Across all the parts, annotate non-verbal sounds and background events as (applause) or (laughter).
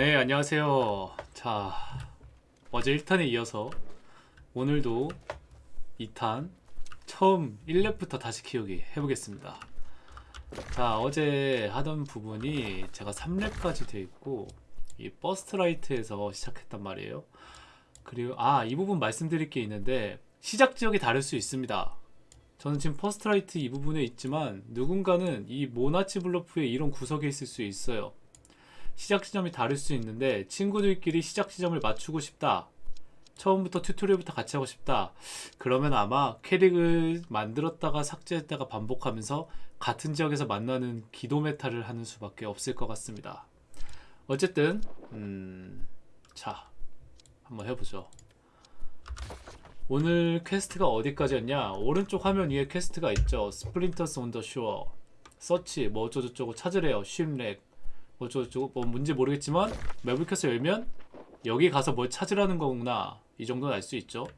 네 안녕하세요. 자 어제 1탄에 이어서 오늘도 2탄 처음 1렙부터 다시 키우기 해보겠습니다. 자 어제 하던 부분이 제가 3렙까지 되어 있고 이 First Light에서 시작했단 말이에요. 그리고 아 이 부분 말씀드릴 게 있는데 시작 지역이 다를 수 있습니다. 저는 지금 First Light 이 부분에 있지만 누군가는 이 Monarch's Bluffs의 이런 구석에 있을 수 있어요 시작 지점이 다를 수 있는데 친구들끼리 시작 지점을 맞추고 싶다. 처음부터 튜토리얼부터 같이 하고 싶다. 그러면 아마 캐릭을 만들었다가 삭제했다가 반복하면서 같은 지역에서 만나는 기도 메타를 하는 수밖에 없을 것 같습니다. 어쨌든 음... 자 한번 해보죠. 오늘 퀘스트가 어디까지였냐? 오른쪽 화면 위에 퀘스트가 있죠. Splinters on the Shore 서치 뭐 어쩌고저쩌고 찾으래요. shipwreck 뭐 어쩌고저쩌고 뭐 뭔지 모르겠지만 맵을 켜서 열면 여기 가서 뭘 찾으라는 거구나. 이 정도는 알 수 있죠.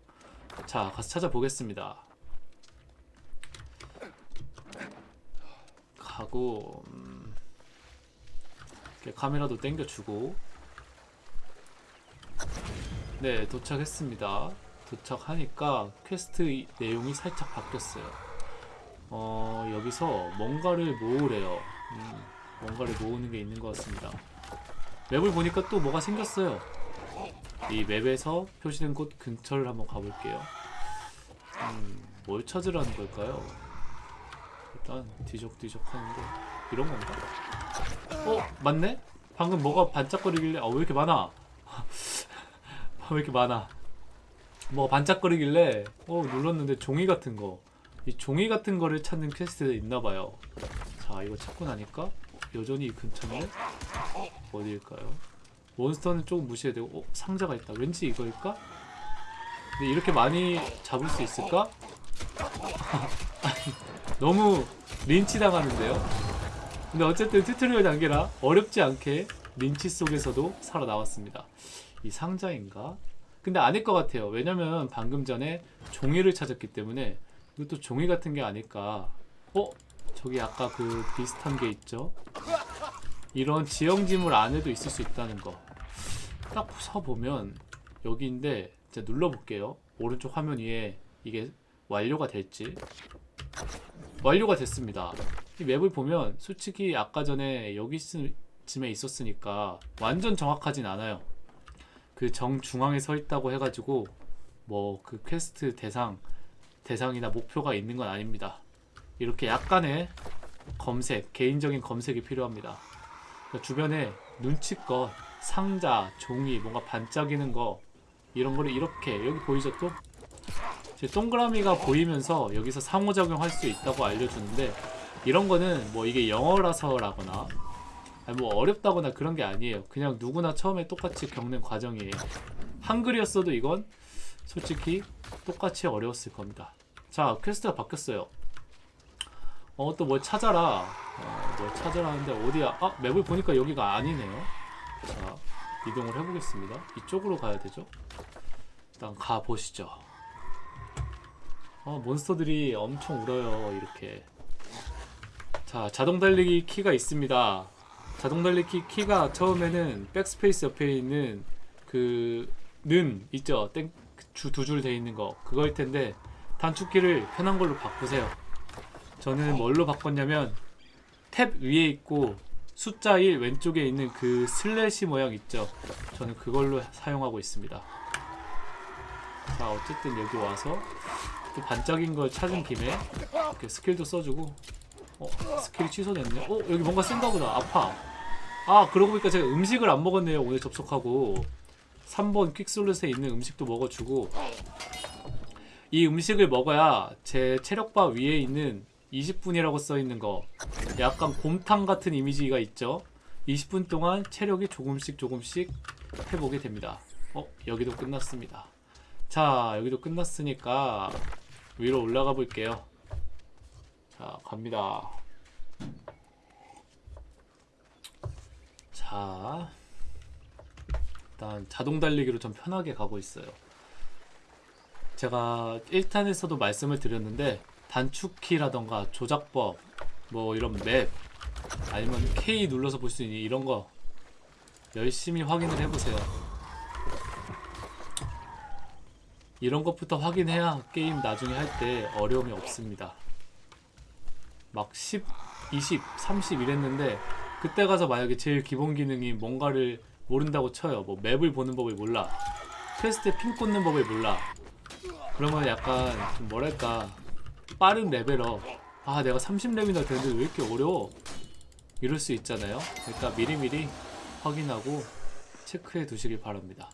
자 가서 찾아보겠습니다. 가고 음, 이렇게 카메라도 당겨주고. 네 도착했습니다. 도착하니까 퀘스트 이- 내용이 살짝 바뀌었어요. 어 여기서 뭔가를 모으래요. 음, 뭔가를 모으는 게 있는 것 같습니다 맵을 보니까 또 뭐가 생겼어요 이 맵에서 표시된 곳 근처를 한번 가볼게요 음, 뭘 찾으라는 걸까요? 일단 뒤적뒤적 하는데 이런 건가? 어? 맞네? 방금 뭐가 반짝거리길래 아 왜 이렇게 많아 (laughs) 왜 이렇게 많아 뭐 반짝거리길래 어 눌렀는데 종이 같은 거 이 종이 같은 거를 찾는 퀘스트가 있나봐요 자 이거 찾고 나니까 여전히 이 근처인데 어디일까요? 몬스터는 조금 무시해야 되고 어? 상자가 있다 왠지 이거일까? 근데 이렇게 많이 잡을 수 있을까? (laughs) 너무 린치 당하는데요? 근데 어쨌든 튜토리얼 단계라 어렵지 않게 린치 속에서도 살아나왔습니다 이 상자인가? 근데 아닐 것 같아요 왜냐면 방금 전에 종이를 찾았기 때문에 이것도 종이 같은 게 아닐까 어? 저기 아까 그 비슷한 게 있죠? 이런 지형지물 안에도 있을 수 있다는 거 딱 서보면 여기인데 제가 눌러볼게요. 오른쪽 화면 위에 이게 완료가 될지. 완료가 됐습니다. 이 맵을 보면 솔직히 아까 전에 여기쯤에 있었으니까 완전 정확하진 않아요. 그 정중앙에 서 있다고 해가지고 뭐 그 퀘스트 대상 대상이나 목표가 있는 건 아닙니다 이렇게 약간의 검색 개인적인 검색이 필요합니다. 그러니까 주변에 눈치껏 상자 종이 뭔가 반짝이는 거 이런 거를 이렇게 여기 보이죠? 또 이제 동그라미가 보이면서 여기서 상호작용할 수 있다고 알려주는데 이런 거는 뭐 이게 영어라서라거나 뭐 어렵다거나 그런 게 아니에요. 그냥 누구나 처음에 똑같이 겪는 과정이에요. 한글이었어도 이건 솔직히 똑같이 어려웠을 겁니다. 자 퀘스트가 바뀌었어요 어 또 뭘 찾아라. 어, 뭘 찾아라 하는데 어디야? 아 맵을 보니까 여기가 아니네요. 자 이동을 해보겠습니다. 이쪽으로 가야 되죠? 일단 가보시죠. 어 몬스터들이 엄청 울어요 이렇게. 자 자동 달리기 키가 있습니다. 자동 달리기 키가 처음에는 백스페이스 옆에 있는 그 는 있죠? 땡 두 줄 돼 있는 거. 그거일 텐데 단축키를 편한 걸로 바꾸세요 저는 뭘로 바꿨냐면 탭 위에 있고 숫자 1 왼쪽에 있는 그 슬래시 모양 있죠? 저는 그걸로 사용하고 있습니다. 자 어쨌든 여기 와서 또 반짝인 걸 찾은 김에 이렇게 스킬도 써주고 어 스킬이 취소됐네. 어 여기 뭔가 쓴가 보다. 아파. 아 그러고 보니까 제가 음식을 안 먹었네요. 오늘 접속하고. 3번 quick slot에 있는 음식도 먹어주고. 이 음식을 먹어야 제 체력바 위에 있는 20분이라고 써있는 거. 약간 곰탕 같은 이미지가 있죠? 20분 동안 체력이 조금씩 조금씩 회복이 됩니다. 어? 여기도 끝났습니다. 자 여기도 끝났으니까 위로 올라가 볼게요. 자 갑니다. 자 일단 자동 달리기로 좀 편하게 가고 있어요. 제가 1탄에서도 말씀을 드렸는데 단축키라던가 조작법 뭐 이런 맵 아니면 K 눌러서 볼 수 있는 이런 거 열심히 확인을 해보세요. 이런 것부터 확인해야 게임 나중에 할 때 어려움이 없습니다. 막 10, 20, 30 이랬는데 그때 가서 만약에 제일 기본 기능이 뭔가를 모른다고 쳐요. 뭐 맵을 보는 법을 몰라. 퀘스트에 핀 꽂는 법을 몰라. 그러면 약간 좀 뭐랄까 빠른 레벨업. 아 내가 30렙이나 되는데 왜 이렇게 어려워? 이럴 수 있잖아요. 그러니까 미리미리 확인하고 체크해 두시길 바랍니다.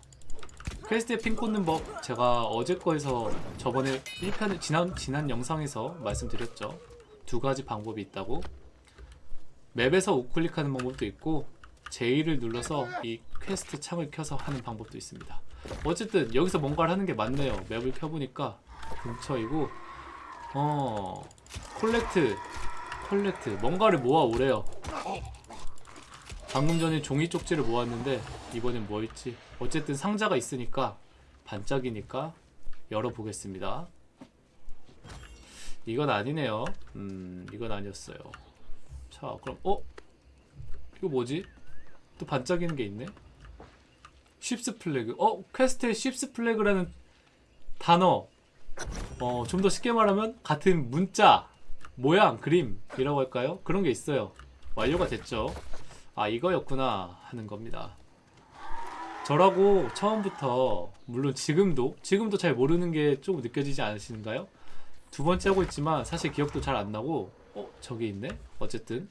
퀘스트에 핀 꽂는 법 제가 어제 거에서 저번에 1편 지난 지난 영상에서 말씀드렸죠. 두 가지 방법이 있다고. 맵에서 우클릭하는 방법도 있고 J를 눌러서 이 퀘스트 창을 켜서 하는 방법도 있습니다. 어쨌든 여기서 뭔가를 하는 게 맞네요. 맵을 켜보니까 근처이고 어 collect collect 뭔가를 모아 오래요. 방금 전에 종이 쪽지를 모았는데 이번엔 뭐일지 어쨌든 상자가 있으니까 반짝이니까 열어보겠습니다. 이건 아니네요. 음 이건 아니었어요. 자 그럼 어 이거 뭐지? 또 반짝이는 게 있네. ship's flag. 어 퀘스트에 ship's flag라는 단어. 어 좀 더 쉽게 말하면 같은 문자, 모양, 그림이라고 할까요? 그런 게 있어요. 완료가 됐죠. 아 이거였구나 하는 겁니다. 저라고 처음부터 물론 지금도 지금도 잘 모르는 게 조금 느껴지지 않으시는가요? 두 번째 하고 있지만 사실 기억도 잘 안 나고 어 저기 있네. 어쨌든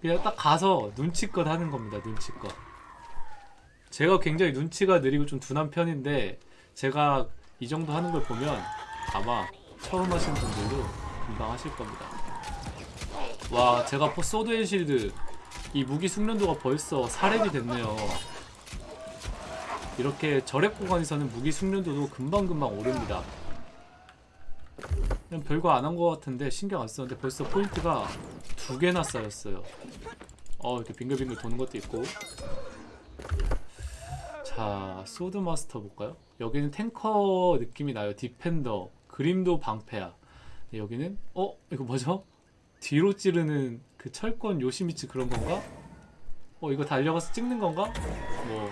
그냥 딱 가서 눈치껏 하는 겁니다. 눈치껏. 제가 굉장히 눈치가 느리고 좀 둔한 편인데 제가 이 정도 하는 걸 보면 아마 처음 하시는 분들도 금방 하실 겁니다. 와 제가 포 sword and shield 이 무기 숙련도가 벌써 4렙이 됐네요. 이렇게 저렙 구간에서는 무기 숙련도도 금방금방 오릅니다. 그냥 별거 안 한 것 같은데 신경 안 썼는데 벌써 포인트가 두 개나 쌓였어요. 어 이렇게 빙글빙글 도는 것도 있고. 자 sword master 볼까요? 여기는 탱커 느낌이 나요. defender 그림도 방패야. 여기는 어 이거 뭐죠? 뒤로 찌르는 그 철권 요시미츠 그런 건가? 어 이거 달려가서 찍는 건가? 뭐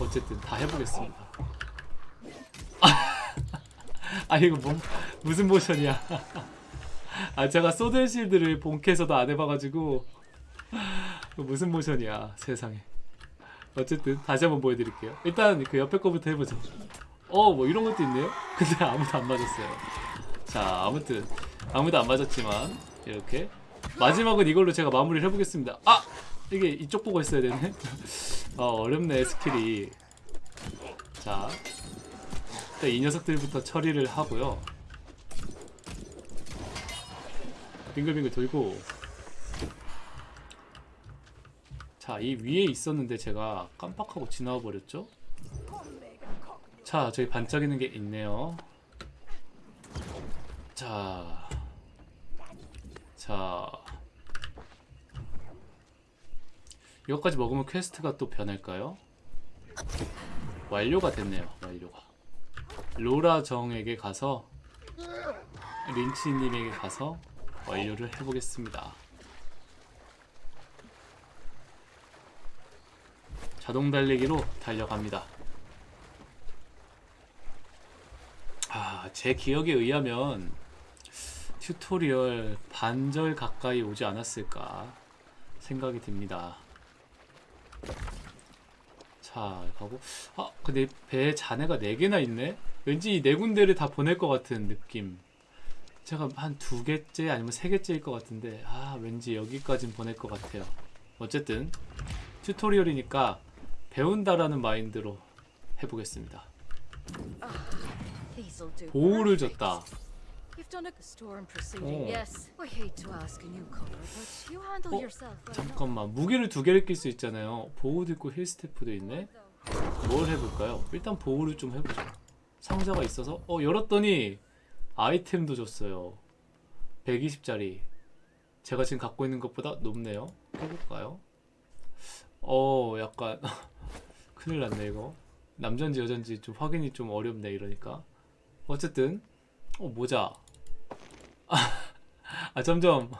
어쨌든 다 해보겠습니다. (laughs) 아 이거 뭐 무슨 모션이야? (laughs) 아 제가 sword shield를 본캐에서도 안 해봐가지고 (laughs) 무슨 모션이야 세상에. 어쨌든 다시 한번 보여드릴게요. 일단 그 옆에 거부터 해보죠. 어뭐 이런 것도 있네요. (laughs) 근데 아무도 안 맞았어요. 자 아무튼 아무도 안 맞았지만 이렇게 마지막은 이걸로 제가 마무리를 해보겠습니다. 아 이게 이쪽 보고 있어야 되네. 어 (laughs) 어렵네 스킬이. 자 일단 이 녀석들부터 처리를 하고요. 빙글빙글 돌고 자, 이 위에 있었는데 제가 깜빡하고 지나와 버렸죠? 자, 저기 반짝이는 게 있네요. 자. 자. 이것까지 먹으면 퀘스트가 또 변할까요? 완료가 됐네요. 완료가. 로라 정에게 가서 린치님에게 가서 완료를 해보겠습니다. 자동 달리기로 달려갑니다. 아, 제 기억에 의하면 튜토리얼 반절 가까이 오지 않았을까 생각이 듭니다. 자, 가고. 아, 근데 배에 잔해가 4개나 있네? 왠지 이네 군데를 다 보낼 것 같은 느낌. 제가 한 두 개째 아니면 세 개째일 것 같은데, 아, 왠지 여기까진 보낼 것 같아요. 어쨌든, 튜토리얼이니까 배운다라는 마인드로 해보겠습니다. 보호를 줬다. 어. 어, 잠깐만 무기를 두 개를 낄 수 있잖아요. 보호도 있고 힐 스태프도 있네. 뭘 해볼까요? 일단 보호를 좀 해보죠. 상자가 있어서 어 열었더니 아이템도 줬어요. 120짜리. 제가 지금 갖고 있는 것보다 높네요. 해볼까요? 어 약간 (laughs) 큰일 났네 이거. 남잔지 여잔지 좀 확인이 좀 어렵네 이러니까. 어쨌든 어 모자. (laughs) 아 점점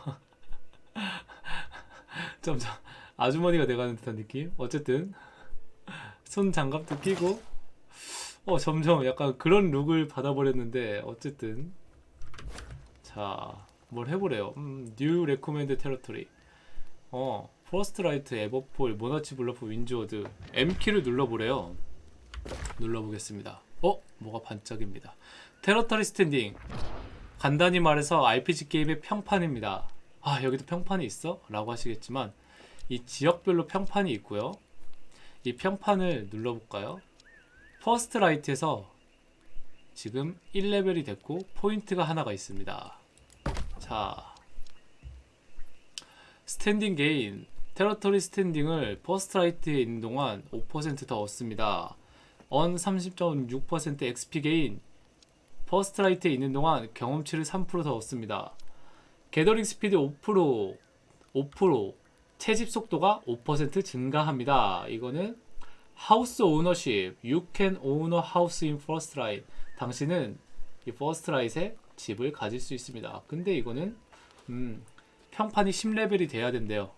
(laughs) 점점 아주머니가 돼가는 듯한 느낌. 어쨌든 손 장갑도 끼고 어 점점 약간 그런 룩을 받아버렸는데 어쨌든 자 뭘 해보래요. 음, new recommend territory. 어 First Light Everfall Monarch's Bluffs Windsward M 키를 눌러보래요. 눌러보겠습니다. 어 뭐가 반짝입니다. territory standing. 간단히 말해서 RPG 게임의 평판입니다. 아 여기도 평판이 있어? 라고 하시겠지만 이 지역별로 평판이 있고요. 이 평판을 눌러볼까요? First Light에서 지금 1레벨이 됐고 포인트가 하나가 있습니다. 자 스탠딩 게인 테러토리 스탠딩을 퍼스트 라이트에 있는 동안 5%더 얻습니다. 언 30.6% XP 게인 퍼스트 라이트에 있는 동안 경험치를 3%더 얻습니다. gathering speed 5% 5% 채집 속도가 5% 증가합니다. 이거는 house ownership You can own a house in First Light 당신은 이 First Light에 집을 가질 수 있습니다. 근데 이거는 음, 평판이 10레벨이 돼야 된대요.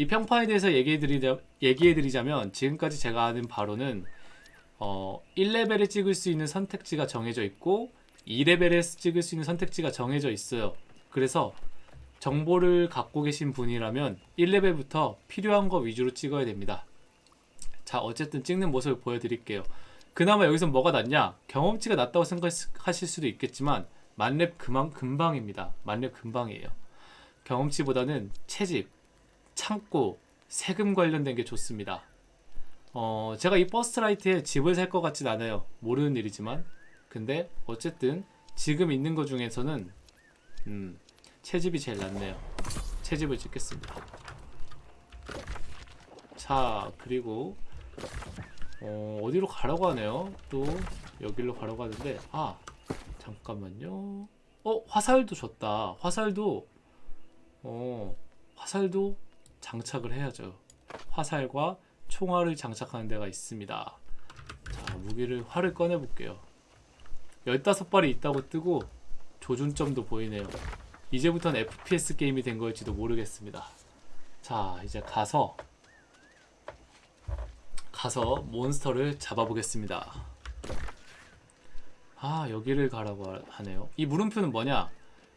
이 평판에 대해서 얘기해드리자, 얘기해드리자면 지금까지 제가 아는 바로는 어, 1레벨에 찍을 수 있는 선택지가 정해져 있고 2레벨에 찍을 수 있는 선택지가 정해져 있어요. 그래서 정보를 갖고 계신 분이라면 1레벨부터 필요한 거 위주로 찍어야 됩니다. 자, 어쨌든 찍는 모습을 보여드릴게요. 그나마 여기서 뭐가 낫냐? 경험치가 낮다고 생각하실 수도 있겠지만 만렙 그만 금방입니다. 만렙 금방이에요. 경험치보다는 채집, 창고, 세금 관련된 게 좋습니다. 어, 제가 이 버스트라이트에 집을 살 것 같진 않아요. 모르는 일이지만. 근데 어쨌든 지금 있는 것 중에서는 음, 채집이 제일 낫네요. 채집을 찍겠습니다. 자, 그리고 어, 어디로 가라고 하네요. 또 여기로 가라고 하는데 아, 잠깐만요. 어, 화살도 줬다. 화살도 어, 화살도 장착을 해야죠. 화살과 총알을 장착하는 데가 있습니다. 자, 무기를 활을 꺼내 볼게요. 15발이 있다고 뜨고 조준점도 보이네요. 이제부터는 FPS 게임이 된 걸지도 모르겠습니다. 자, 이제 가서 가서 몬스터를 잡아보겠습니다. 아, 여기를 가라고 하- 하네요. 이 물음표는 뭐냐?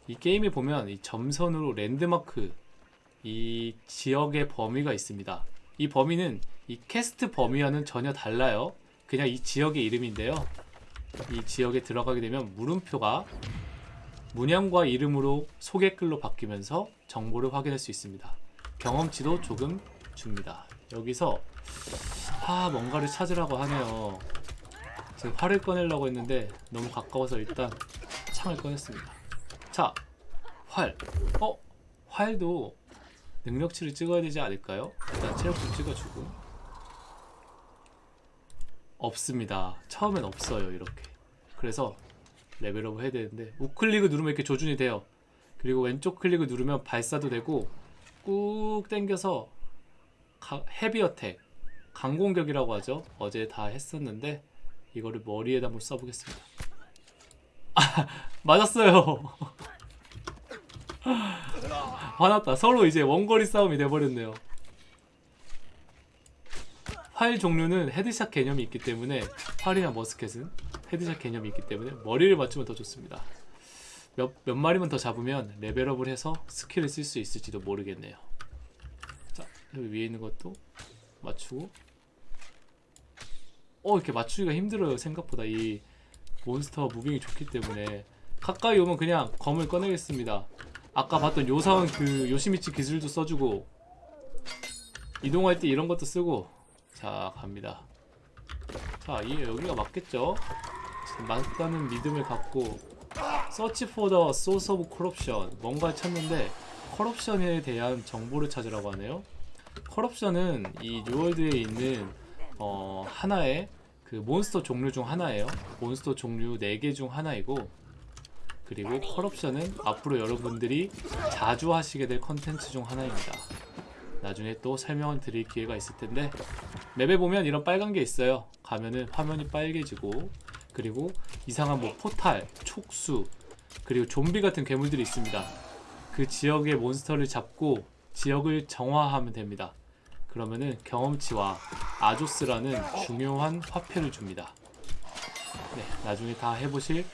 이 게임에 보면 이 점선으로 랜드마크 이 지역의 범위가 있습니다. 이 범위는 이 캐스트 범위와는 전혀 달라요. 그냥 이 지역의 이름인데요. 이 지역에 들어가게 되면 물음표가 문양과 이름으로 소개글로 바뀌면서 정보를 확인할 수 있습니다. 경험치도 조금 줍니다. 여기서 아 뭔가를 찾으라고 하네요. 지금 활을 꺼내려고 했는데 너무 가까워서 일단 창을 꺼냈습니다. 자, 활. 어? 활도 능력치를 찍어야 되지 않을까요? 일단 체력 좀 찍어주고. 없습니다. 처음엔 없어요, 이렇게. 그래서 레벨업 해야 되는데 우클릭을 누르면 이렇게 조준이 돼요. 그리고 왼쪽 클릭을 누르면 발사도 되고 꾹 당겨서 가- heavy attack, 강공격이라고 하죠. 어제 다 했었는데 이거를 머리에다 한번 써보겠습니다. 아, (laughs) 맞았어요. (laughs) (laughs) 화났다. 서로 이제 원거리 싸움이 돼버렸네요. 활 종류는 headshot 개념이 있기 때문에 활이나 머스켓은 headshot 개념이 있기 때문에 머리를 맞추면 더 좋습니다. 몇, 몇 마리만 더 잡으면 레벨업을 해서 스킬을 쓸 수 있을지도 모르겠네요. 자, 여기 위에 있는 것도 맞추고 어 이렇게 맞추기가 힘들어요 생각보다 이 몬스터 moving이 좋기 때문에 가까이 오면 그냥 검을 꺼내겠습니다 아까 봤던 요사원 그 요시미치 기술도 써주고 이동할 때 이런 것도 쓰고 자 갑니다. 자 이, 여기가 맞겠죠? 맞다는 믿음을 갖고 Search for the source of corruption 뭔가 찾는데 corruption에 대한 정보를 찾으라고 하네요. corruption은 이 뉴월드에 있는 어, 하나의 그 몬스터 종류 중 하나예요. 몬스터 종류 4개 중 하나이고 그리고 corruption은 앞으로 여러분들이 자주 하시게 될 컨텐츠 중 하나입니다. 나중에 또 설명을 드릴 기회가 있을 텐데 맵에 보면 이런 빨간 게 있어요. 가면은 화면이 빨개지고 그리고 이상한 뭐 포탈, 촉수 그리고 좀비 같은 괴물들이 있습니다. 그 지역의 몬스터를 잡고 지역을 정화하면 됩니다. 그러면은 경험치와 아조스라는 중요한 화폐를 줍니다. 네, 나중에 다 해보실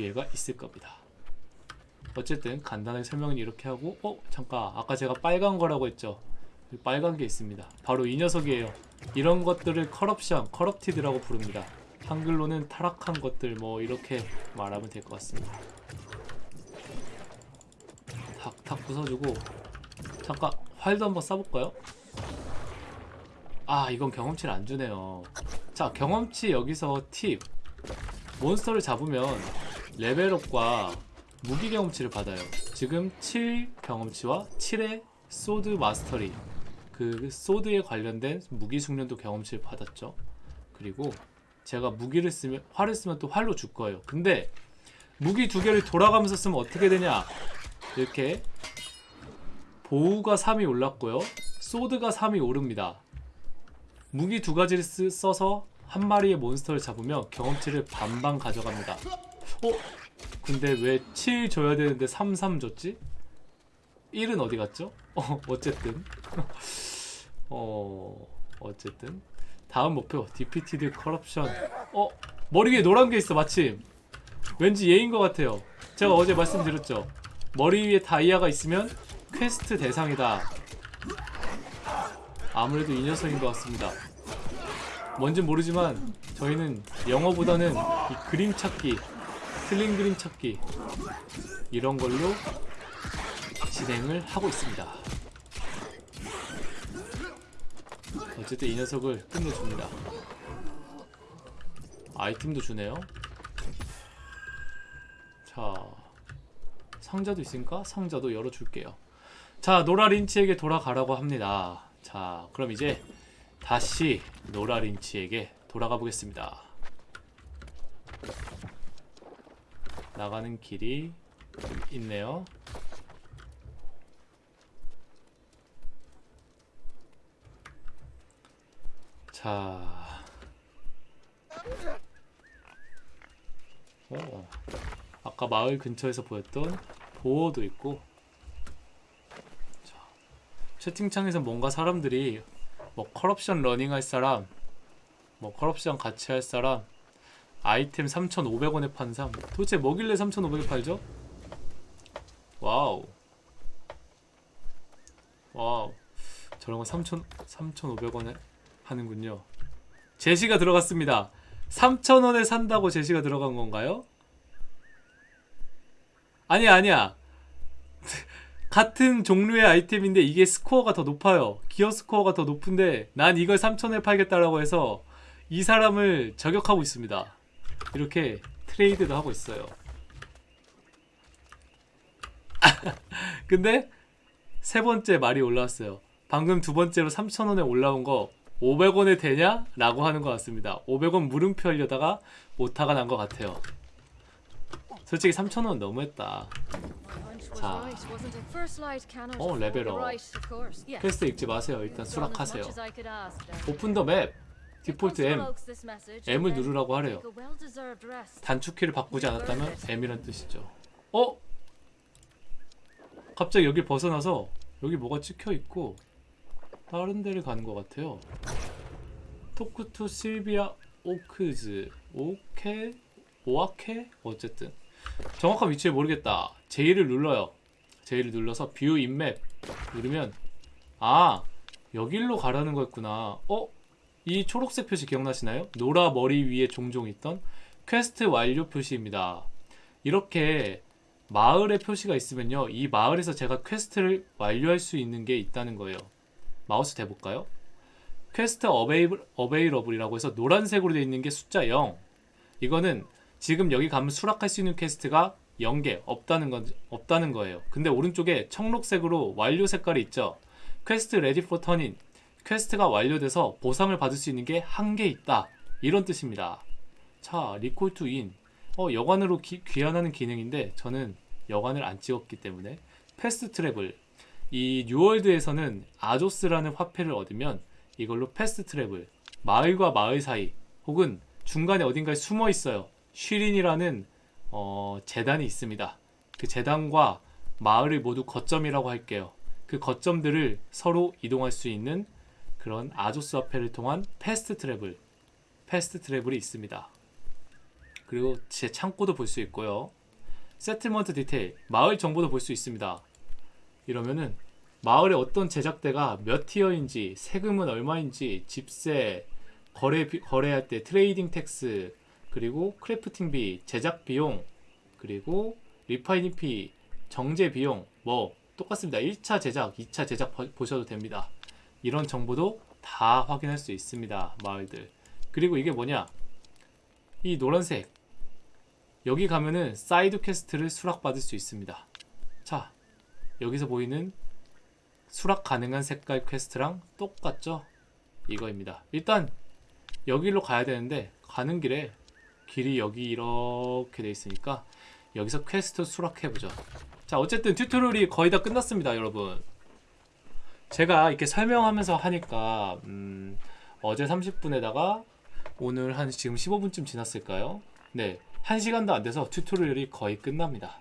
기회가 있을 겁니다. 어쨌든 간단하게 설명은 이렇게 하고 어 잠깐 아까 제가 빨간 거라고 했죠? 빨간 게 있습니다. 바로 이 녀석이에요. 이런 것들을 corruption corrupted라고 부릅니다. 한글로는 타락한 것들 뭐 이렇게 말하면 될 것 같습니다. 탁탁 부숴주고 잠깐 활도 한번 쏴볼까요? 아 이건 경험치를 안 주네요. 자 경험치 여기서 팁 몬스터를 잡으면 레벨업과 무기 경험치를 받아요. 지금 7 경험치와 7의 소드 마스터리 그 소드에 관련된 무기 숙련도 경험치를 받았죠. 그리고 제가 무기를 쓰면 활을 쓰면 또 활로 줄 거예요. 근데 무기 두 개를 돌아가면서 쓰면 어떻게 되냐? 이렇게 보우가 3이 올랐고요. 소드가 3이 오릅니다. 무기 두 가지를 쓰, 써서 한 마리의 몬스터를 잡으면 경험치를 반반 가져갑니다. 어? 근데 왜 7 줘야 되는데 3, 3 줬지? 1은 어디 갔죠? 어, 어쨌든. (laughs) 어, 어쨌든. 다음 목표, Defeat the corruption. 어, 머리 위에 노란 게 있어, 마침. 왠지 얘인 것 같아요. 제가 어제 말씀드렸죠. 머리 위에 다이아가 있으면 퀘스트 대상이다. 아무래도 이 녀석인 것 같습니다. 뭔진 모르지만 저희는 영어보다는 이 그림 찾기 틀린 그림 찾기 이런 걸로 진행을 하고 있습니다. 어쨌든 이 녀석을 끝내줍니다. 아이템도 주네요. 자, 상자도 있으니까 상자도 열어줄게요. 자, 노라 린치에게 돌아가라고 합니다. 자, 그럼 이제 다시 노라 린치에게 돌아가 보겠습니다. 나가는 길이 있네요. 자, 오, 아까 마을 근처에서 보였던 보호도 있고, 자, 채팅창에서 뭔가 사람들이 뭐 corruption running 할 사람, 뭐 corruption 같이 할 사람, 아이템 3,500원에 판 삼. 도대체 뭐길래 3,500에 팔죠? Wow. Wow. 저런 거 3,000, 3,500원에 하는군요. 제시가 들어갔습니다. 3,000원에 산다고 제시가 들어간 건가요? 아니야, 아니야. (laughs) 같은 종류의 아이템인데 이게 스코어가 더 높아요. 기어 스코어가 더 높은데 난 이걸 3,000원에 팔겠다라고 해서 이 사람을 저격하고 있습니다. 이렇게 트레이드도 하고 있어요. (laughs) 근데 세 번째 말이 올라왔어요. 방금 두 번째로 3,000원에 올라온 거 500원에 되냐? 라고 하는 것 같습니다. 500원 물음표 하려다가 오타가 난 것 같아요. 솔직히 3,000원 너무했다. 자. 어, 레벨업. 퀘스트 읽지 마세요. 일단 수락하세요. Open the map. Default M. M을 누르라고 하래요. 단축키를 바꾸지 않았다면 M이란 뜻이죠. 어? 갑자기 여기 벗어나서 여기 뭐가 찍혀 있고 다른 데를 가는 것 같아요. Talk to 실비아 오크즈 오케 오아케 어쨌든 정확한 위치를 모르겠다. J를 눌러요. J를 눌러서 view in map 누르면 아 여길로 가라는 거였구나. 어? 이 초록색 표시 기억나시나요? 노라 머리 위에 종종 있던 퀘스트 완료 표시입니다. 이렇게 마을의 표시가 있으면요. 이 마을에서 제가 퀘스트를 완료할 수 있는 게 있다는 거예요. 마우스 대볼까요? Quest available, available이라고 해서 노란색으로 되어 있는 게 숫자 0. 이거는 지금 여기 가면 수락할 수 있는 퀘스트가 0개 없다는 건 없다는 거예요. 근데 오른쪽에 청록색으로 완료 색깔이 있죠. Quest ready for turn in. 퀘스트가 완료돼서 보상을 받을 수 있는 게 한 개 있다. 이런 뜻입니다. 자, Recall to inn. 어, 여관으로 기- 귀환하는 기능인데 저는 여관을 안 찍었기 때문에 Fast travel. 이 뉴월드에서는 아조스라는 화폐를 얻으면 이걸로 fast travel. 마을과 마을 사이 혹은 중간에 어딘가에 숨어 있어요. shrine이라는 어, 재단이 있습니다. 그 재단과 마을을 모두 거점이라고 할게요. 그 거점들을 서로 이동할 수 있는 그런 아조스 화폐를 통한 fast travel, fast travel이 있습니다. 그리고 제 창고도 볼 수 있고요. Settlement detail, 마을 정보도 볼 수 있습니다. 이러면은 마을에 어떤 제작대가 몇 티어인지, 세금은 얼마인지, 집세, 거래 비- 거래할 때 trading tax, 그리고 crafting비, 제작 비용, 그리고 refining fee, 정제 비용 뭐 똑같습니다. 1차 제작, 2차 제작 보- 보셔도 됩니다. 이런 정보도 다 확인할 수 있습니다. 마을들. 그리고 이게 뭐냐? 이 노란색 여기 가면은 side quest를 수락받을 수 있습니다. 자, 여기서 보이는 수락 가능한 색깔 퀘스트랑 똑같죠? 이거입니다. 일단 여기로 가야 되는데 가는 길에 길이 여기 이렇게 돼 있으니까 여기서 퀘스트 수락해보죠. 자, 어쨌든 튜토리얼이 거의 다 끝났습니다, 여러분. 제가 이렇게 설명하면서 하니까 음, 어제 30분에다가 오늘 한 지금 15분쯤 지났을까요? 네, 1시간도 안 돼서 튜토리얼이 거의 끝납니다.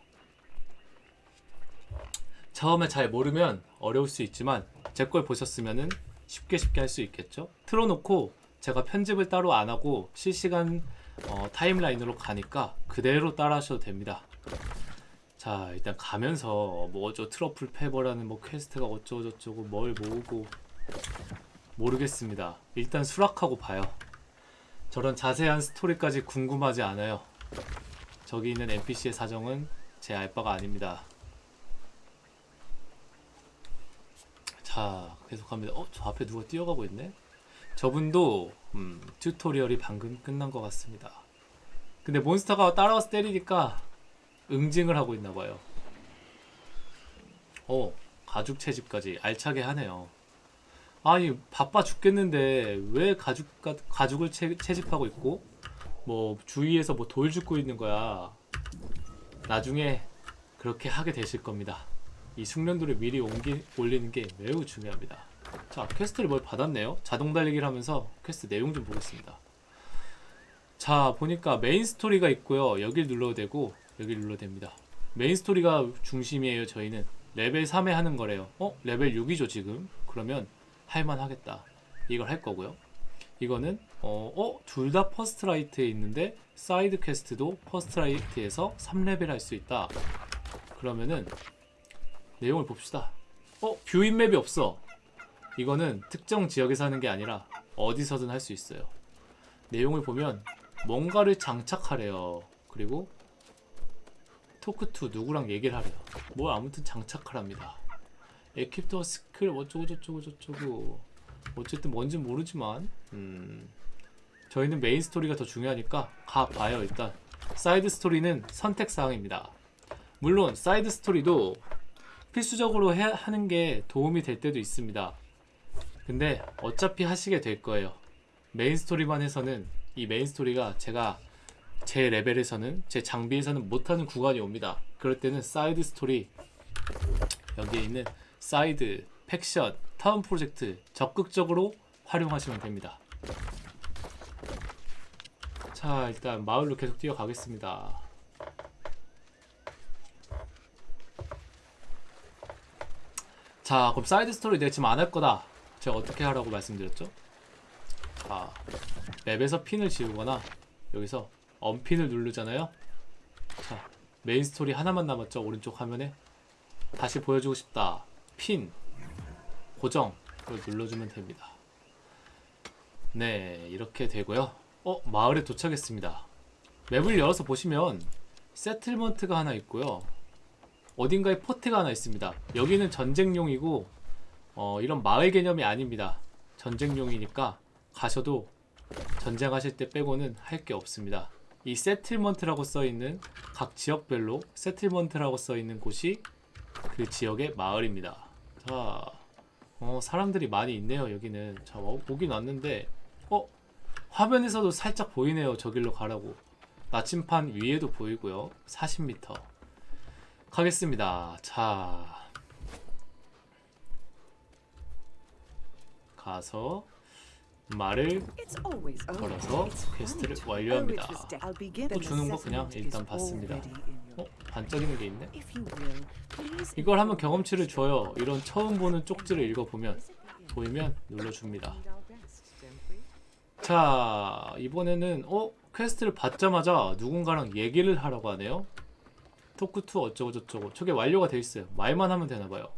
처음에 잘 모르면 어려울 수 있지만 제 걸 보셨으면은 쉽게 쉽게 할 수 있겠죠? 틀어놓고 제가 편집을 따로 안 하고 실시간 어, 타임라인으로 가니까 그대로 따라 하셔도 됩니다. 자 일단 가면서 뭐 어쩌 Truffle Fever라는 뭐 퀘스트가 어쩌고저쩌고 뭘 모으고 모르겠습니다. 일단 수락하고 봐요. 저런 자세한 스토리까지 궁금하지 않아요. 저기 있는 NPC의 사정은 제 알바가 아닙니다. 자 계속합니다. 어 저 앞에 누가 뛰어가고 있네. 저분도 음, 튜토리얼이 방금 끝난 것 같습니다. 근데 몬스터가 따라와서 때리니까 응징을 하고 있나 봐요. 어, 가죽 채집까지 알차게 하네요. 아니, 바빠 죽겠는데 왜 가죽 가죽을 채, 채집하고 있고 뭐 주위에서 뭐 돌 줍고 있는 거야. 나중에 그렇게 하게 되실 겁니다. 이 숙련도를 미리 옮기, 올리는 게 매우 중요합니다. 자, 퀘스트를 뭘 받았네요. 자동 달리기를 하면서 퀘스트 내용 좀 보겠습니다. 자, 보니까 메인 스토리가 있고요. 여길 눌러도 되고 여길 눌러도 됩니다. 메인 스토리가 중심이에요. 저희는 레벨 3에 하는 거래요. 어? 레벨 6이죠, 지금. 그러면 할만 하겠다. 이걸 할 거고요. 이거는 어, 어? 둘 다 First Light에 있는데 사이드 퀘스트도 First Light에서 3레벨 할 수 있다. 그러면은 내용을 봅시다. 어? view in map이 없어. 이거는 특정 지역에서 하는 게 아니라 어디서든 할 수 있어요. 내용을 보면 뭔가를 장착하래요. 그리고 talk to 누구랑 얘기를 하래요. 뭐 아무튼 장착하랍니다. equip the skill 어쩌고 저쩌고 저쩌고 어쨌든 뭔지 모르지만 음, 저희는 메인 스토리가 더 중요하니까 가봐요 일단 사이드 스토리는 선택 사항입니다. 물론 사이드 스토리도 필수적으로 해, 하는 게 도움이 될 때도 있습니다. 근데 어차피 하시게 될 거예요. 메인 스토리만 해서는 이 메인 스토리가 제가 제 레벨에서는 제 장비에서는 못하는 구간이 옵니다. 그럴 때는 사이드 스토리 여기에 있는 사이드, faction, town project 적극적으로 활용하시면 됩니다. 자 일단 마을로 계속 뛰어가겠습니다. 자 그럼 사이드 스토리 내가 지금 안 할 거다. 제가 어떻게 하라고 말씀드렸죠? 자 맵에서 핀을 지우거나 여기서 unpin을 누르잖아요. 자 메인 스토리 하나만 남았죠 오른쪽 화면에 다시 보여주고 싶다. 핀 고정 을 눌러주면 됩니다. 네 이렇게 되고요. 어 마을에 도착했습니다. 맵을 열어서 보시면 settlement가 하나 있고요. 어딘가에 fort가 하나 있습니다. 여기는 전쟁용이고 어, 이런 마을 개념이 아닙니다. 전쟁용이니까 가셔도 전쟁하실 때 빼고는 할 게 없습니다. 이 settlement라고 써 있는 각 지역별로 settlement라고 써 있는 곳이 그 지역의 마을입니다. 자, 어, 사람들이 많이 있네요. 여기는 자 어, 오긴 왔는데 어 화면에서도 살짝 보이네요. 저길로 가라고. 나침판 위에도 보이고요. 40m. 가겠습니다. 자. 가서 말을. 걸어서 퀘스트를. 완료합니다. Oh, begin 또 주는 거 그냥 일단 받습니다. your- 어? 반짝이는 게 있네? 이걸 inform 경험치를. 줘요. 이런 처음 보는 쪽지를 읽어보면 보이면 눌러줍니다. 자 이번에는 어 퀘스트를 받자마자 누군가랑 얘기를 하라고 하네요. talk to 어쩌고 저쩌고 저게 완료가 돼 있어요. 말만 하면 되나 봐요.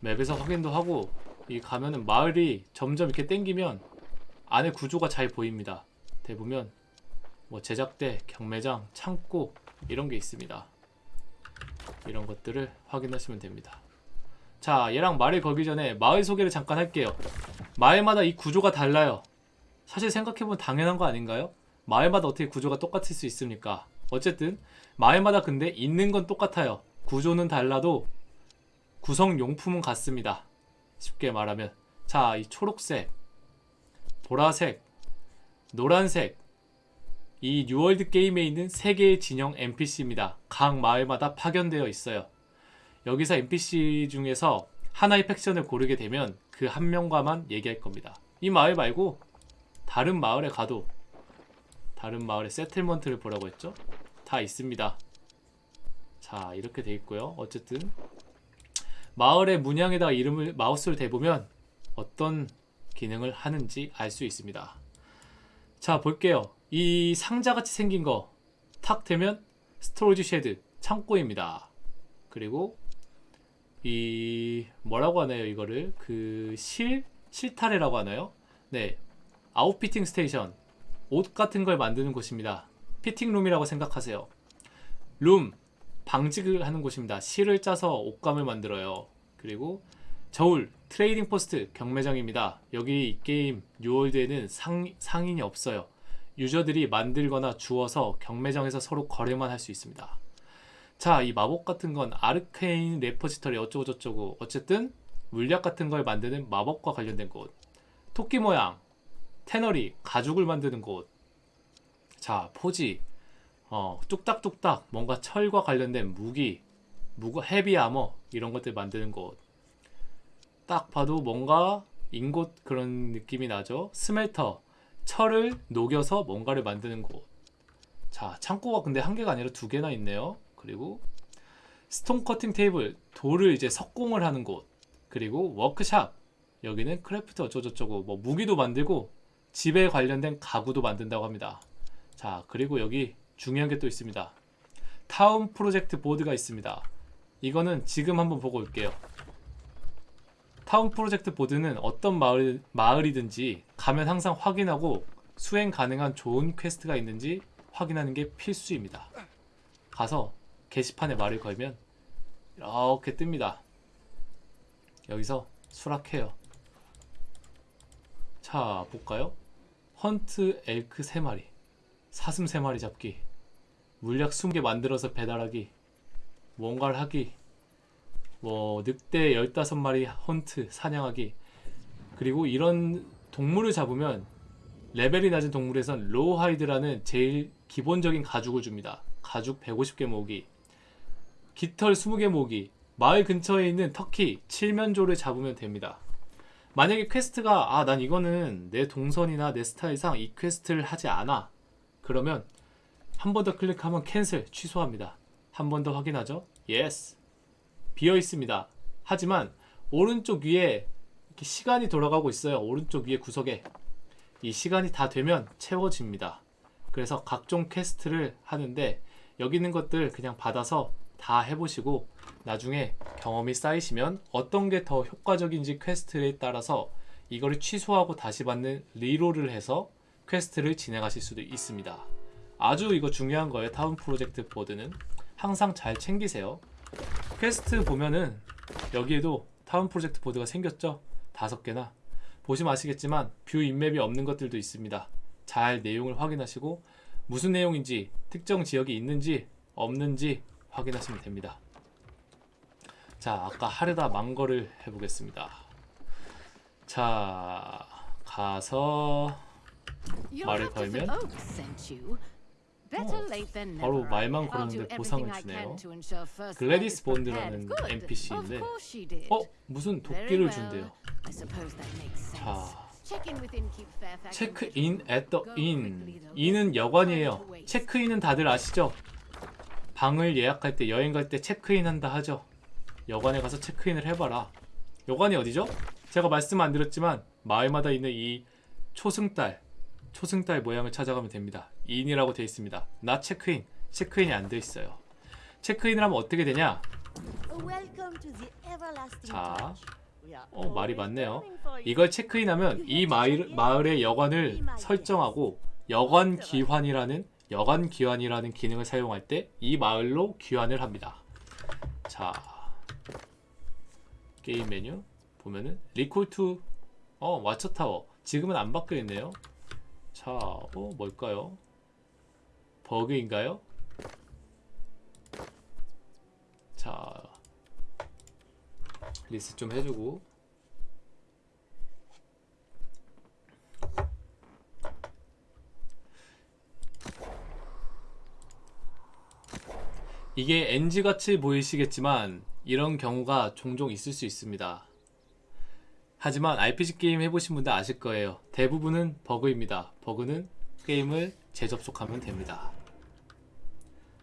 맵에서 확인도 하고 이 가면은 마을이 점점 이렇게 땡기면 안에 구조가 잘 보입니다. 대보면 뭐 제작대, 경매장, 창고 이런 게 있습니다. 이런 것들을 확인하시면 됩니다. 자 얘랑 말을 걸기 전에 마을 소개를 잠깐 할게요. 마을마다 이 구조가 달라요. 사실 생각해보면 당연한 거 아닌가요? 마을마다 어떻게 구조가 똑같을 수 있습니까? 어쨌든 마을마다 근데 있는 건 똑같아요. 구조는 달라도 구성 용품은 같습니다. 쉽게 말하면 자, 이 초록색, 보라색, 노란색 이 뉴월드 게임에 있는 세 개의 진영 NPC입니다. 각 마을마다 파견되어 있어요. 여기서 NPC 중에서 하나의 팩션을 고르게 되면 그 한 명과만 얘기할 겁니다. 이 마을 말고 다른 마을에 가도 다른 마을의 세틀먼트를 보라고 했죠? 다 있습니다. 자 이렇게 돼 있고요. 어쨌든 마을의 문양에다가 이름을 마우스를 대보면 어떤 기능을 하는지 알 수 있습니다. 자 볼게요. 이 상자같이 생긴 거 탁 되면 storage shed 창고입니다. 그리고 이 뭐라고 하나요 이거를 그 실 실타래라고 하나요? 네 outfitting station 옷 같은 걸 만드는 곳입니다. 피팅룸이라고 생각하세요. 룸 방직을 하는 곳입니다. 실을 짜서 옷감을 만들어요. 그리고 저울 trading post 경매장입니다. 여기 이 게임 뉴월드에는 상, 상인이 없어요. 유저들이 만들거나 주어서 경매장에서 서로 거래만 할 수 있습니다. 자, 이 마법 같은 건 아르케인 레포지터리 어쩌고 저쩌고 어쨌든 물약 같은 걸 만드는 마법과 관련된 곳. 토끼 모양, 테너리, 가죽을 만드는 곳. 자, 포지. 어, 뚝딱뚝딱 뭔가 철과 관련된 무기, 무거 헤비 아머 이런 것들 만드는 곳. 딱 봐도 뭔가 인곳 그런 느낌이 나죠. smelter, 철을 녹여서 뭔가를 만드는 곳. 자, 창고가 근데 한 개가 아니라 두 개나 있네요. 그리고 stone cutting table, 돌을 이제 석공을 하는 곳. 그리고 workshop. 여기는 craft 어쩌고저쩌고 뭐 무기도 만들고 집에 관련된 가구도 만든다고 합니다. 자, 그리고 여기 중요한 게 또 있습니다. town project board가 있습니다. 이거는 지금 한번 보고 올게요. Town Project Board는 어떤 마을, 마을이든지 가면 항상 확인하고 수행 가능한 좋은 퀘스트가 있는지 확인하는 게 필수입니다. 가서 게시판에 말을 걸면 이렇게 뜹니다. 여기서 수락해요. 자, 볼까요? Hunt Elk 3마리, 사슴 3마리 잡기, 물약 20개 만들어서 배달하기, 뭔가를 하기, 뭐 늑대 15마리 hunt 사냥하기 그리고 이런 동물을 잡으면 레벨이 낮은 동물에선 rawhide라는 제일 기본적인 가죽을 줍니다. 가죽 150개 모으기 깃털 20개 모으기 마을 근처에 있는 터키 칠면조를 잡으면 됩니다. 만약에 퀘스트가 아 난 이거는 내 동선이나 내 스타일상 이 퀘스트를 하지 않아 그러면 한 번 더 클릭하면 cancel 취소합니다. 한 번 더 확인하죠. yes 비어 있습니다. 하지만 오른쪽 위에 이렇게 시간이 돌아가고 있어요. 오른쪽 위에 구석에 이 시간이 다 되면 채워집니다. 그래서 각종 퀘스트를 하는데 여기 있는 것들 그냥 받아서 다 해보시고 나중에 경험이 쌓이시면 어떤 게 더 효과적인지 퀘스트에 따라서 이거를 취소하고 다시 받는 reroll을 해서 퀘스트를 진행하실 수도 있습니다. 아주 이거 중요한 거예요. Town Project Board는 항상 잘 챙기세요. 퀘스트 보면은 여기에도 Town Project Board가 생겼죠? 다섯 개나 보시면 아시겠지만 View in Map이 없는 것들도 있습니다. 잘 내용을 확인하시고 무슨 내용인지 특정 지역이 있는지 없는지 확인하시면 됩니다. 자, 아까 하려다 만 거를 해보겠습니다. 자, 가서 말을 걸면? 어, 바로. 말만 걸었는데 보상을 주네요. 글래디스. 본드라는. NPC인데. 어? 무슨 도끼를. 준대요. 자, Check in with Innkeep Fairfax and 체크 get 인 at the inn. 인은 여관이에요. 체크인은 다들 아시죠? 방을 예약할 때 여행 갈 때 체크인 한다 하죠. 여관에 가서 체크인을 해봐라. 여관이 어디죠? 제가 말씀 안 드렸지만 마을마다 있는 이 초승달 초승달 모양을 찾아가면 됩니다. 인이라고 되어 있습니다. 나 체크인 체크인이 안돼 있어을 체크인을 하면 어떻게 되냐? 자, 어 말이 you. 이걸 체크인하면 이 마을, 마을의 여관을 설정하고 여관 귀환이라는 여관 귀환이라는 기능을 사용할 때 이 마을로 귀환을 합니다. 자 게임 메뉴 보면은 Recall to 어, Watchtower 지금은 안 바뀌어 있네요. 자, 어, 뭘까요? 버그인가요? 자, 리스 좀 해주고 이게 NG 같이 보이시겠지만 이런 경우가 종종 있을 수 있습니다. 하지만 RPG 게임 해보신 분들 아실 거예요. 대부분은 버그입니다. 버그는 게임을 재접속하면 됩니다.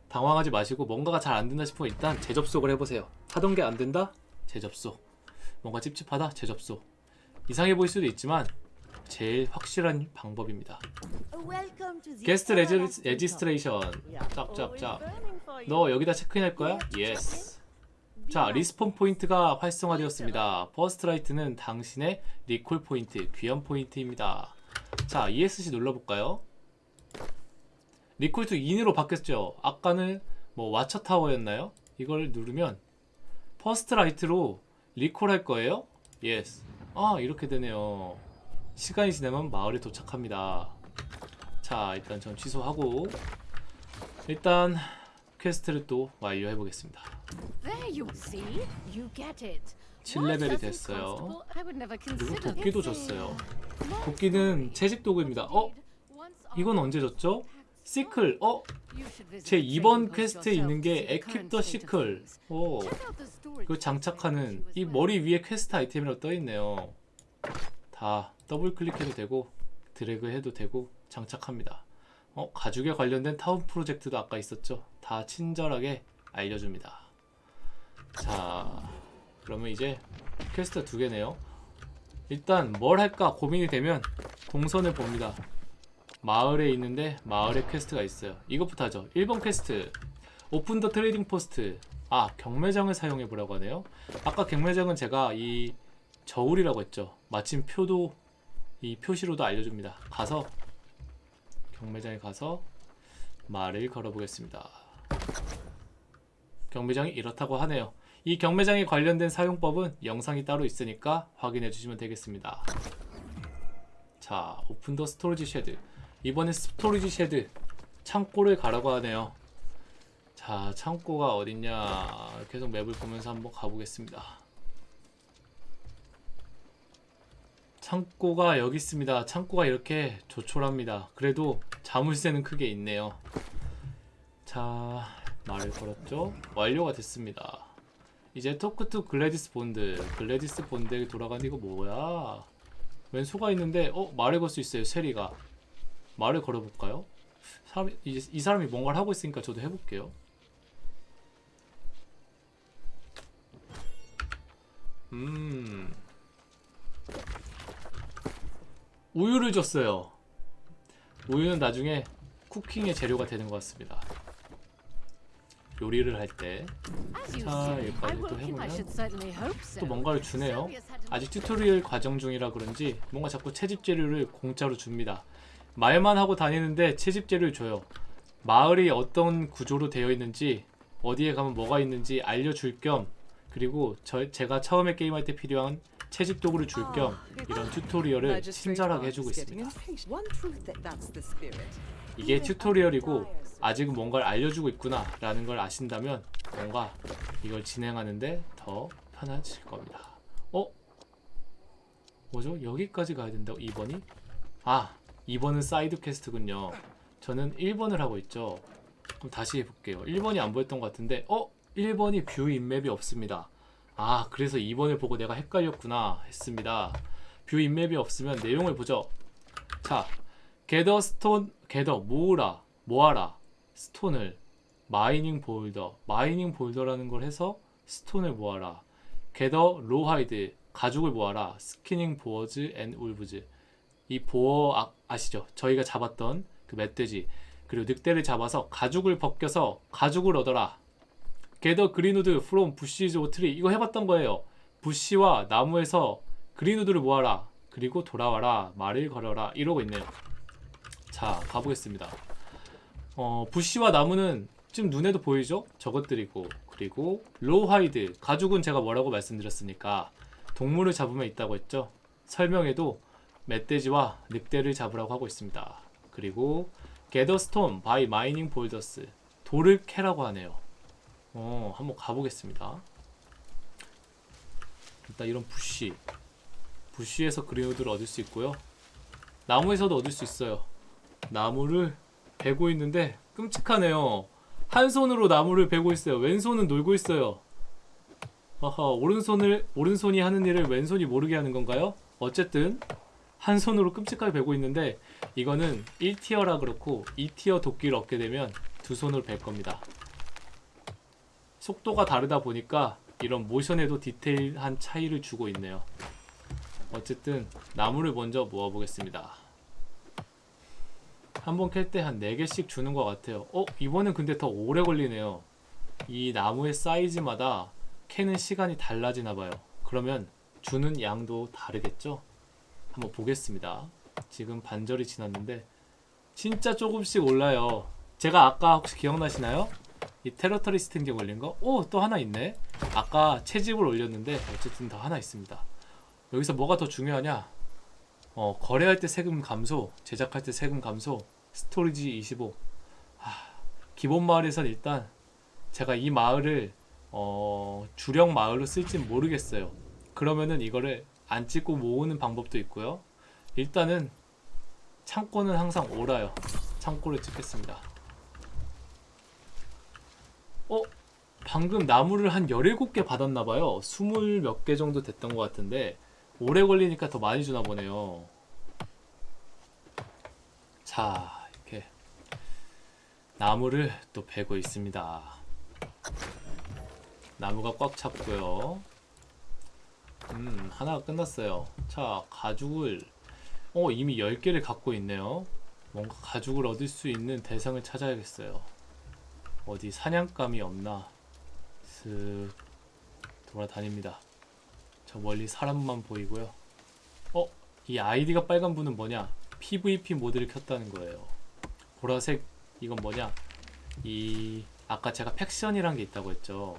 당황하지 마시고 뭔가가 잘 안 된다 싶으면 일단 재접속을 해보세요. 하던 게 안 된다? 재접속. 뭔가 찝찝하다? 재접속. 이상해 보일 수도 있지만 제일 확실한 방법입니다. guest everlasting registration 짭짭짭 you. 너 여기다 체크인할 거야? yes 자 respawn point가 활성화되었습니다 First Light는 당신의 recall point 귀환 포인트입니다 자 ESC 눌러볼까요? Recall to Inn으로 바뀌었죠 아까는 뭐 Watchtower였나요? 이걸 누르면 First Light로 recall 할 거예요? yes 아 이렇게 되네요 시간이 지나면 마을에 도착합니다 자 일단 전 취소하고 일단 퀘스트를 또 완료해 보겠습니다. There you see. You get it. 7레벨이 됐어요. 그리고 도끼도 줬어요. 도끼는 채집 도구입니다. 어? 이건 언제 줬죠? sickle. 어? 제 2번 퀘스트에 있는 게 equip the sickle. 오. 그 장착하는 이 머리 위에 퀘스트 아이템이라고 떠 있네요. 다 더블 클릭해도 되고 드래그 해도 되고 장착합니다. 어, 가죽에 관련된 Town Project도 아까 있었죠. 다 친절하게 알려줍니다. 자, 그러면 이제 퀘스트 두 개네요. 일단 뭘 할까 고민이 되면 동선을 봅니다. 마을에 있는데 마을에 퀘스트가 있어요. 이것부터 하죠. 1번 퀘스트. Open the Trading Post. 아, 경매장을 사용해 보라고 하네요. 아까 경매장은 제가 이 저울이라고 했죠. 마침 표도 이 표시로도 알려줍니다. 가서 경매장에 가서 말을 걸어보겠습니다. 경매장이 이렇다고 하네요. 이 경매장에 관련된 사용법은 영상이 따로 있으니까 확인해 주시면 되겠습니다. 자, Open the Storage Shed. 이번엔 Storage Shed 창고를 가라고 하네요. 자, 창고가 어딨냐? 계속 맵을 보면서 한번 가보겠습니다. 창고가 여기 있습니다. 창고가 이렇게 조촐합니다. 그래도 자물쇠는 크게 있네요. 자, 말을 걸었죠? 완료가 됐습니다. 이제 talk to Gladys Bond. Gladys Bond에 돌아가는 이거 뭐야? 웬 소가 있는데, 어? 말을 걸 수 있어요, 쉐리가. 말을 걸어볼까요? 사람이, 이, 이 사람이 뭔가를 하고 있으니까 저도 해볼게요. 음. 우유를 줬어요. 우유는 나중에 cooking의 재료가 되는 것 같습니다. 요리를 할때또 자, 여기까지 또 해보면 또 뭔가를 주네요. 아직 tutorial 과정 중이라 그런지 뭔가 자꾸 채집 재료를 공짜로 줍니다. 말만 하고 다니는데 채집 재료를 줘요. 마을이 어떤 구조로 되어 있는지 어디에 가면 뭐가 있는지 알려줄 겸 그리고 저, 제가 처음에 게임할 때 필요한 채집 도구를 줄 겸 이런 튜토리얼을 친절하게 해주고 있습니다. 이게 튜토리얼이고 아직은 뭔가를 알려주고 있구나 라는 걸 아신다면 뭔가 이걸 진행하는데 더 편하실 겁니다 어? 뭐죠? 여기까지 가야 된다고 2번이? 아 2번은 side quest군요. 저는 1번을 하고 있죠. 그럼 다시 해볼게요. 1번이 안 보였던 것 같은데 어? 1번이 View in Map이 없습니다. 아 그래서 2번을 보고 내가 헷갈렸구나 했습니다. View in Map이 없으면 내용을 보죠. 자 Gather Stone gather 모으라 모아라. stone을 mining boulder mining boulder라는 걸 해서 stone을 모아라. gather rawhide 가죽을 모아라. skinning boars and wolves. 이 boar 아, 아시죠? 저희가 잡았던 그 멧돼지 그리고 늑대를 잡아서 가죽을 벗겨서 가죽을 얻어라. gather green wood from bushes or tree 이거 해봤던 거예요. bush와 나무에서 green wood를 모아라. 그리고 돌아와라. 말을 걸어라. 이러고 있네요. 자 가보겠습니다. 어, bush와 나무는 지금 눈에도 보이죠? 저것들이고 그리고 rawhide 가죽은 제가 뭐라고 말씀드렸으니까 동물을 잡으면 있다고 했죠. 설명에도 멧돼지와 늑대를 잡으라고 하고 있습니다. 그리고 gather stone by mining boulders 돌을 캐라고 하네요. 어, 한번 가보겠습니다. 일단 이런 bush bush에서 green wood를 얻을 수 있고요. 나무에서도 얻을 수 있어요. 나무를 베고 있는데 끔찍하네요. 한 손으로 나무를 베고 있어요. 왼손은 놀고 있어요. 아하, 오른손을 오른손이 하는 일을 왼손이 모르게 하는 건가요? 어쨌든 한 손으로 끔찍하게 베고 있는데 이거는 1티어라 그렇고 2티어 도끼를 얻게 되면 두 손으로 벨 겁니다. 속도가 다르다 보니까 이런 모션에도 디테일한 차이를 주고 있네요. 어쨌든 나무를 먼저 모아보겠습니다. 한 번 캘 때 한 4개씩 주는 것 같아요. 어? 이번엔 근데 더 오래 걸리네요. 이 나무의 사이즈마다 캐는 시간이 달라지나 봐요. 그러면 주는 양도 다르겠죠? 한번 보겠습니다. 지금 반절이 지났는데 진짜 조금씩 올라요. 제가 아까 혹시 기억나시나요? 이 territory standing 올린 거? 오! 또 하나 있네? 아까 채집을 올렸는데 어쨌든 더 하나 있습니다. 여기서 뭐가 더 중요하냐? 어, 거래할 때 세금 감소, 제작할 때 세금 감소, 스토리지 25. 하, 기본 마을에선 일단 제가 이 마을을 어, 주력 마을로 쓸진 모르겠어요. 그러면은 이거를 안 찍고 모으는 방법도 있고요. 일단은 창고는 항상 오라요. 창고를 찍겠습니다. 어? 방금 나무를 한 17개 받았나봐요. 20 몇 개 정도 됐던 것 같은데 오래 걸리니까 더 많이 주나 보네요. 자, 이렇게 나무를 또 베고 있습니다. 나무가 꽉 찼고요. 음, 하나가 끝났어요. 자, 가죽을 어, 이미 10개를 갖고 있네요. 뭔가 가죽을 얻을 수 있는 대상을 찾아야겠어요. 어디 사냥감이 없나? 슥 돌아다닙니다. 저 멀리 사람만 보이고요. 어? 이 아이디가 빨간 분은 뭐냐? PVP 모드를 켰다는 거예요. 보라색 이건 뭐냐? 이 아까 제가 팩션이란 게 있다고 했죠.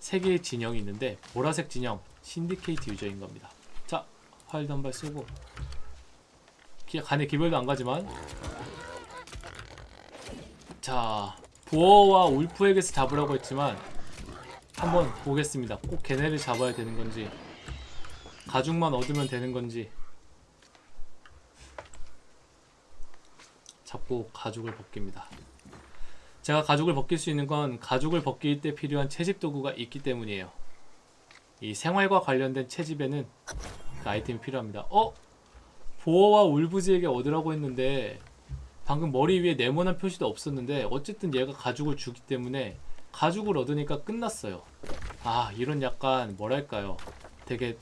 세 개의 진영이 있는데 보라색 진영 신디케이트 유저인 겁니다. 자, 활도 한발 쏘고 기, 간에 기별도 안 가지만 자, 보어와 울프에게서 잡으라고 했지만 한번 보겠습니다. 꼭 걔네를 잡아야 되는 건지 가죽만 얻으면 되는 건지 잡고 가죽을 벗깁니다. 제가 가죽을 벗길 수 있는 건 가죽을 벗길 때 필요한 채집 도구가 있기 때문이에요. 이 생활과 관련된 채집에는 그 아이템이 필요합니다. 어? boar와 wolves에게 얻으라고 했는데 방금 머리 위에 네모난 표시도 없었는데 어쨌든 얘가 가죽을 주기 때문에 가죽을 얻으니까 끝났어요. 아 이런 약간 뭐랄까요 되게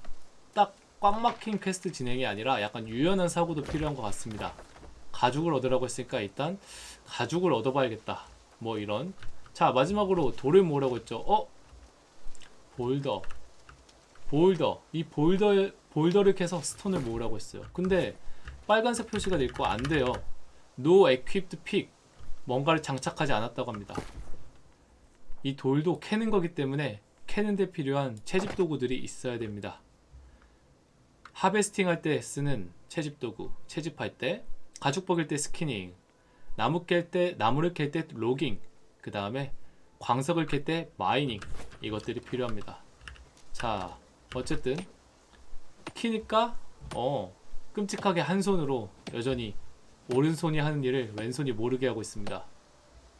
딱 꽉 막힌 퀘스트 진행이 아니라 약간 유연한 사고도 필요한 것 같습니다. 가죽을 얻으라고 했으니까 일단 가죽을 얻어봐야겠다. 뭐 이런 자 마지막으로 돌을 모으라고 했죠. 어? 볼더 볼더 이 볼더 볼더를 캐서 스톤을 모으라고 했어요. 근데 빨간색 표시가 돼 있고 안 돼요. No equipped pick 뭔가를 장착하지 않았다고 합니다. 이 돌도 캐는 거기 때문에 캐는 데 필요한 채집 도구들이 있어야 됩니다. 하베스팅 할 때 쓰는 채집 도구, 채집할 때, 가죽 벗길 때 skinning, 나무 깰 때, 나무를 캘 때 logging, 그 다음에 광석을 캘 때 mining 이것들이 필요합니다. 자, 어쨌든 키니까 어 끔찍하게 한 손으로 여전히 오른손이 하는 일을 왼손이 모르게 하고 있습니다.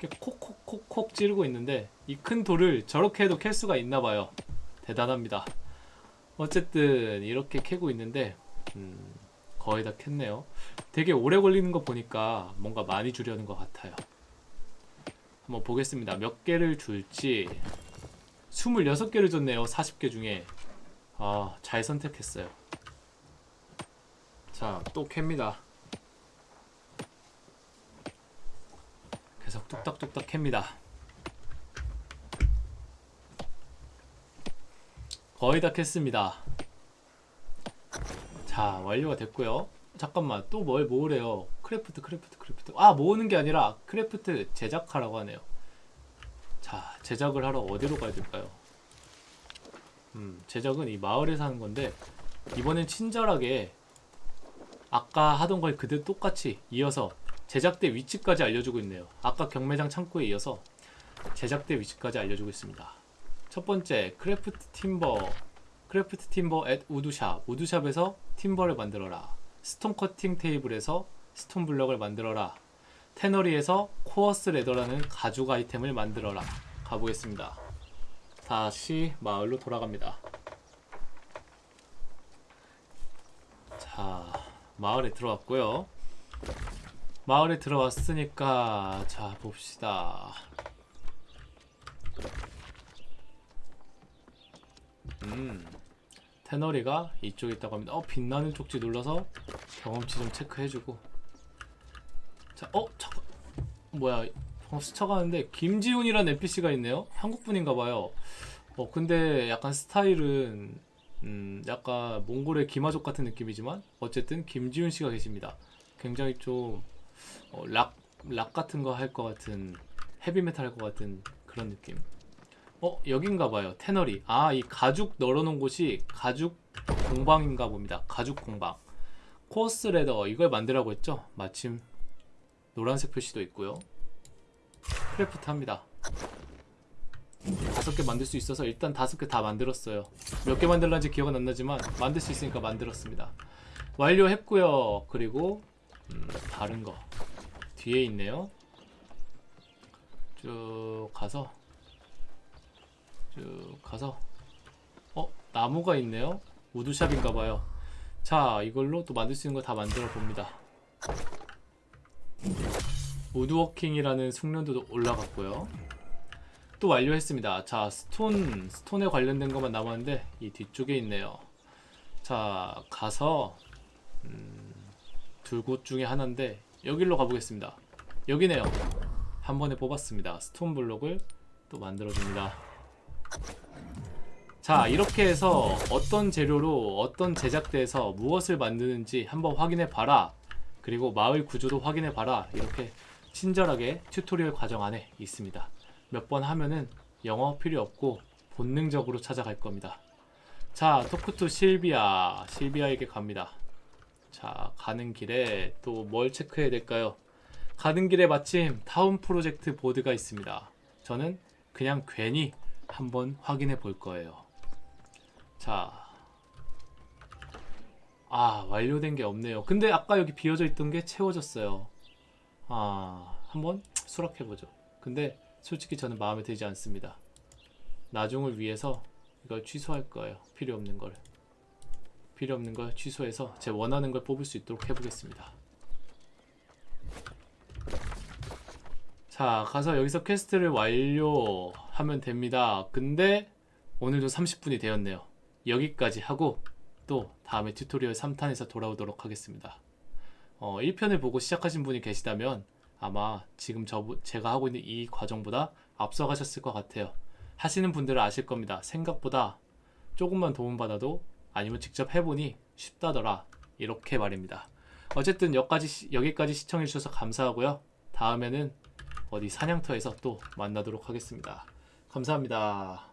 이렇게 콕콕콕콕 찌르고 있는데 이 큰 돌을 저렇게 해도 캘 수가 있나 봐요. 대단합니다. 어쨌든 이렇게 캐고 있는데 음, 거의 다 캤네요. 되게 오래 걸리는 거 보니까 뭔가 많이 주려는 것 같아요. 한번 보겠습니다. 몇 개를 줄지 26개를 줬네요. 40개 중에 아, 잘 선택했어요. 자, 또 캡니다. 계속 뚝딱뚝딱 캡니다. 거의 다 캤습니다. 자, 완료가 됐고요. 잠깐만, 또 뭘 모으래요? craft, craft, craft. 아, 모으는 게 아니라 craft 제작하라고 하네요. 자, 제작을 하러 어디로 가야 될까요? 음, 제작은 이 마을에서 하는 건데 이번엔 친절하게 아까 하던 걸 그대로 똑같이 이어서 제작대 위치까지 알려주고 있네요. 아까 경매장 창고에 이어서 제작대 위치까지 알려주고 있습니다. 첫 번째 craft timber craft timber at woodshop woodshop에서 timber를 만들어라. stone cutting table에서 stone block을 만들어라. tannery에서 coarse leather라는 가죽 아이템을 만들어라. 가보겠습니다. 다시 마을로 돌아갑니다. 자, 마을에 들어왔고요. 마을에 들어왔으니까 자 봅시다. 음, 테너리가 이쪽에 있다고 합니다. 어, 빛나는 쪽지 눌러서 경험치 좀 체크해주고. 자, 어, 잠깐, 뭐야? 방금 스쳐가는데 김지훈이라는 NPC가 있네요. 한국 분인가봐요. 어, 근데 약간 스타일은 음, 약간 몽골의 기마족 같은 느낌이지만 어쨌든 김지훈 씨가 계십니다. 굉장히 좀 어, 락, 락 같은 거 할 것 같은 헤비메탈 할 것 같은 그런 느낌. 어 여긴가 봐요 tannery 아 이 가죽 널어놓은 곳이 가죽 공방인가 봅니다 가죽 공방 coarse leather 이걸 만들라고 했죠 마침 노란색 표시도 있고요 craft 합니다. 다섯 개 만들 수 있어서 일단 다섯 개 다 만들었어요. 몇 개 만들었는지 기억은 안 나지만 만들 수 있으니까 만들었습니다. 완료했고요. 그리고 음, 다른 거 뒤에 있네요. 쭉 가서 쭉 가서 어 나무가 있네요. 우드샵인가봐요. 자 이걸로 또 만들 수 있는 거 다 만들어 봅니다 우드워킹이라는 숙련도 올라갔고요. 또 완료했습니다. 자 스톤 스톤에 관련된 것만 남았는데 이 뒤쪽에 있네요. 자 가서 음, 두곳 중에 하나인데 여기로 가보겠습니다. 여기네요. 한 번에 뽑았습니다. stone block을 또 만들어 줍니다. 자 이렇게 해서 어떤 재료로 어떤 제작대에서 무엇을 만드는지 한번 확인해 봐라. 그리고 마을 구조도 확인해 봐라. 이렇게 친절하게 튜토리얼 과정 안에 있습니다 몇 번 하면은 영어 필요 없고 본능적으로 찾아갈 겁니다 자 토크투 실비아 실비아에게 갑니다 자 가는 길에 또 뭘 체크해야 될까요 가는 길에 마침 타운 프로젝트 보드가 있습니다 저는 그냥 괜히 한번 확인해 볼 거예요. 자. 아, 완료된 게 없네요. 근데 아까 여기 비어져 있던 게 채워졌어요. 아, 한번 수락해 보죠. 근데 솔직히 저는 마음에 들지 않습니다. 나중을 위해서 이걸 취소할 거예요. 필요 없는 걸. 필요 없는 걸 취소해서 제 원하는 걸 뽑을 수 있도록 해보겠습니다. 자 가서 여기서 퀘스트를 완료하면 됩니다 근데 오늘도 30분이 되었네요 여기까지 하고 또 다음에 튜토리얼 3탄에서 돌아오도록 하겠습니다 어, 1편을 보고 시작하신 분이 계시다면 아마 지금 저 제가 하고 있는 이 과정보다 앞서가셨을 것 같아요. 하시는 분들은 아실 겁니다. 생각보다 조금만 도움받아도 아니면 직접 해보니 쉽다더라. 이렇게 말입니다. 어쨌든 여기까지, 여기까지 시청해주셔서 감사하고요. 다음에는 어디 사냥터에서 또 만나도록 하겠습니다. 감사합니다.